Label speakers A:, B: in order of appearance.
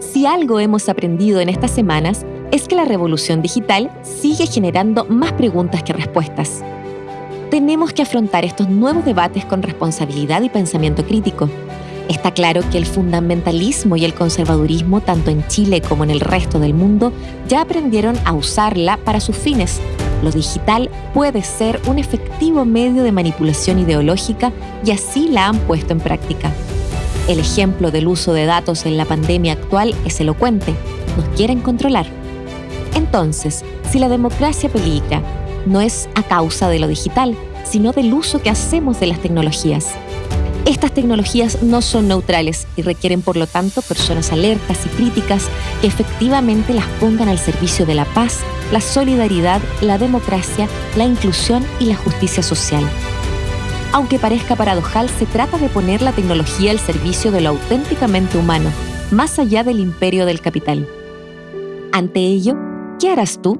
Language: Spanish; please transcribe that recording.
A: Si algo hemos aprendido en estas semanas es que la revolución digital sigue generando más preguntas que respuestas. Tenemos que afrontar estos nuevos debates con responsabilidad y pensamiento crítico. Está claro que el fundamentalismo y el conservadurismo, tanto en Chile como en el resto del mundo, ya aprendieron a usarla para sus fines. Lo digital puede ser un efectivo medio de manipulación ideológica y así la han puesto en práctica. El ejemplo del uso de datos en la pandemia actual es elocuente. Nos quieren controlar. Entonces, si la democracia peligra, no es a causa de lo digital, sino del uso que hacemos de las tecnologías. Estas tecnologías no son neutrales y requieren por lo tanto personas alertas y críticas que efectivamente las pongan al servicio de la paz, la solidaridad, la democracia, la inclusión y la justicia social. Aunque parezca paradojal, se trata de poner la tecnología al servicio de lo auténticamente humano, más allá del imperio del capital. Ante ello, ¿Qué harás tú?